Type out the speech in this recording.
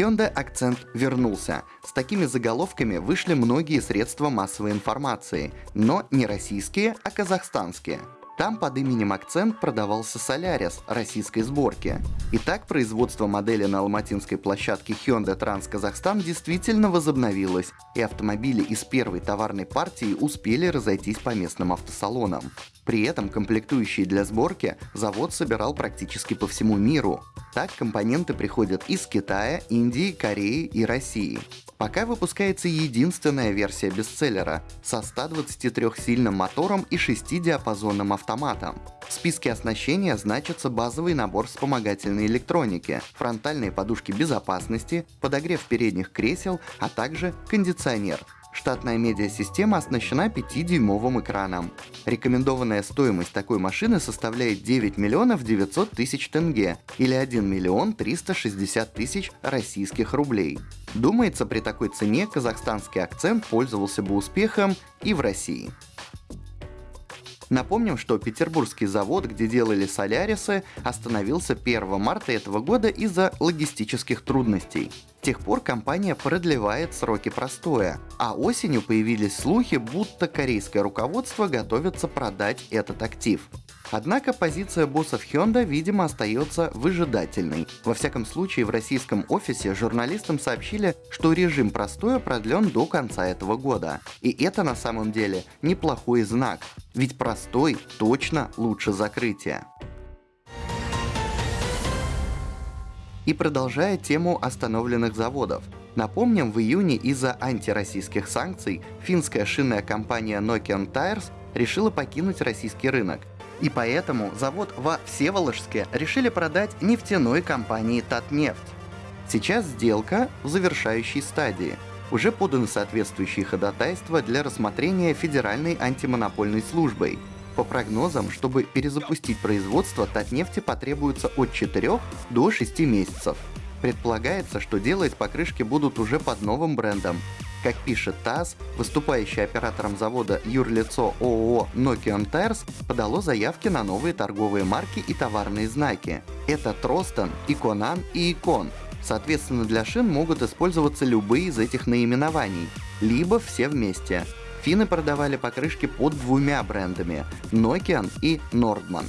Hyundai Accent вернулся. С такими заголовками вышли многие средства массовой информации, но не российские, а казахстанские. Там под именем Акцент продавался Солярис российской сборки. Итак, производство модели на алматинской площадке Hyundai Trans Казахстан действительно возобновилось, и автомобили из первой товарной партии успели разойтись по местным автосалонам. При этом комплектующие для сборки завод собирал практически по всему миру. Так компоненты приходят из Китая, Индии, Кореи и России. Пока выпускается единственная версия бестселлера со 123-сильным мотором и 6-диапазонным автоматом. В списке оснащения значится базовый набор вспомогательной электроники, фронтальные подушки безопасности, подогрев передних кресел, а также кондиционер – Штатная медиасистема оснащена 5-дюймовым экраном. Рекомендованная стоимость такой машины составляет 9 миллионов 900 тысяч тенге или 1 миллион 360 тысяч российских рублей. Думается, при такой цене казахстанский акцент пользовался бы успехом и в России. Напомним, что петербургский завод, где делали солярисы, остановился 1 марта этого года из-за логистических трудностей. С тех пор компания продлевает сроки простоя, а осенью появились слухи, будто корейское руководство готовится продать этот актив. Однако позиция боссов Hyundai, видимо, остается выжидательной. Во всяком случае, в российском офисе журналистам сообщили, что режим простоя продлен до конца этого года. И это на самом деле неплохой знак, ведь простой точно лучше закрытия. И продолжая тему остановленных заводов. Напомним, в июне из-за антироссийских санкций финская шинная компания Nokian Tires решила покинуть российский рынок. И поэтому завод во Всеволожске решили продать нефтяной компании Татнефть. Сейчас сделка в завершающей стадии. Уже поданы соответствующие ходатайства для рассмотрения Федеральной антимонопольной службой. По прогнозам, чтобы перезапустить производство, Татнефти потребуется от 4 до 6 месяцев. Предполагается, что делать покрышки будут уже под новым брендом, как пишет ТАСС, выступающий оператором завода юрлицо ООО Nokian Tires подало заявки на новые торговые марки и товарные знаки. Это Тростон, Иконан и Икон. Соответственно, для шин могут использоваться любые из этих наименований, либо все вместе. Финны продавали покрышки под двумя брендами – Nokian и Nordman.